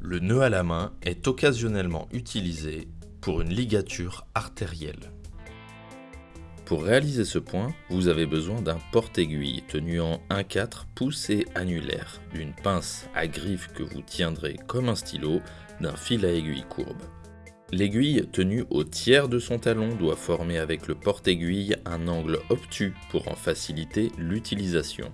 Le nœud à la main est occasionnellement utilisé pour une ligature artérielle. Pour réaliser ce point, vous avez besoin d'un porte-aiguille tenu en 1-4 pouces et annulaire, d'une pince à griffe que vous tiendrez comme un stylo, d'un fil à aiguille courbe. L'aiguille tenue au tiers de son talon doit former avec le porte-aiguille un angle obtus pour en faciliter l'utilisation.